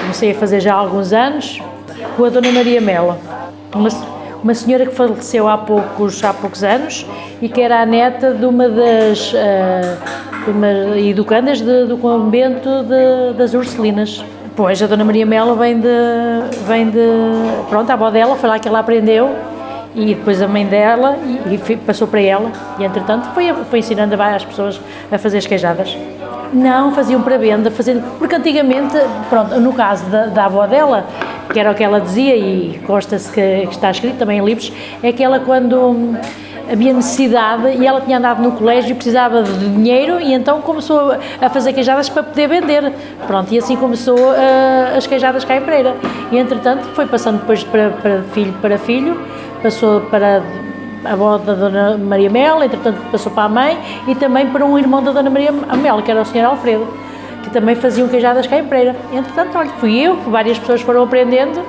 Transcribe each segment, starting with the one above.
Comecei a fazer já há alguns anos com a Dona Maria Mela, uma, uma senhora que faleceu há poucos, há poucos anos e que era a neta de uma das uh, de uma educandas de, do convento de, das Ursulinas. Pois, a Dona Maria Mela vem de, vem de... Pronto, a avó dela foi lá que ela aprendeu e depois a mãe dela e, e passou para ela e entretanto foi, foi ensinando várias pessoas a fazer as queijadas. Não, faziam para venda, fazendo, porque antigamente, pronto, no caso da, da avó dela, que era o que ela dizia e consta-se que, que, está escrito também em livros, é que ela quando havia necessidade e ela tinha andado no colégio e precisava de dinheiro e então começou a fazer queijadas para poder vender. Pronto, e assim começou uh, as queijadas cá em Pereira. E entretanto foi passando depois para, para filho para filho, passou para a avó da Dona Maria Mel, entretanto passou para a mãe e também para um irmão da Dona Maria Mel, que era o Sr. Alfredo, que também faziam queijadas cá em Pereira. Entretanto, olha, fui eu, várias pessoas foram aprendendo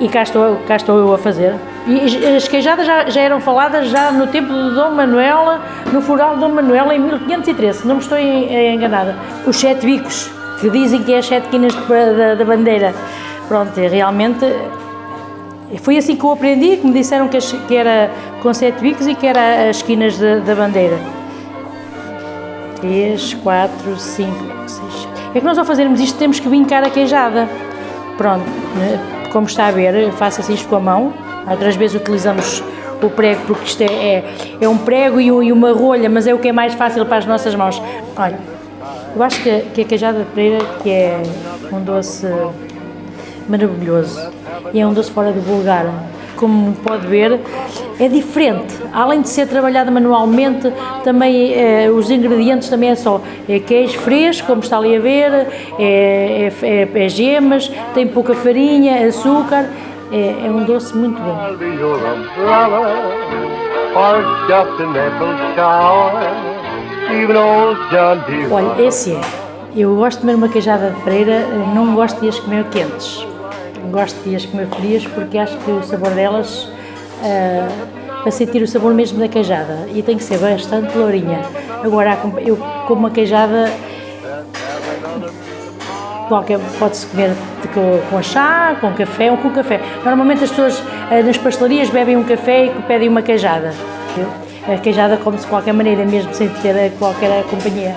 e, e cá, estou, cá estou eu a fazer. E as queijadas já, já, eram faladas já no tempo de Dom Manuela, no fural de Dom Manuela em 1513, não me estou enganada. Os sete bicos, que dizem que é as sete quinas da, bandeira. Pronto, realmente foi assim que eu aprendi, que me disseram que, que era com sete bicos e que era as esquinas da, bandeira. Três, quatro, cinco, seis. É que nós ao fazermos isto temos que vincar a queijada. Pronto, né? como está a ver, faço assim isto com a mão, Outras vezes utilizamos o prego porque isto é, é, é um prego e, e, uma rolha, mas é o que é mais fácil para as nossas mãos. Olha, eu acho que, que a queijada de Pereira que é um doce maravilhoso e é um doce fora do vulgar. Como pode ver, é diferente. Além de ser trabalhada manualmente, também eh, os ingredientes também é só é queijo fresco, como está ali a ver, é, é, é, é gemas, tem pouca farinha, açúcar é, é um doce muito bom. Olha, esse é. Eu gosto de comer uma queijada de pereira, não gosto de as comer quentes. Gosto de as comer frias porque acho que o sabor delas, uh, para sentir o sabor mesmo da queijada, e tem que ser bastante lourinha. Agora, eu como uma queijada qualquer, pode-se comer com, chá, com café ou com café. Normalmente as pessoas eh, nas pastelarias bebem um café e pedem uma queijada. A queijada come-se de qualquer maneira, mesmo sem ter qualquer companhia.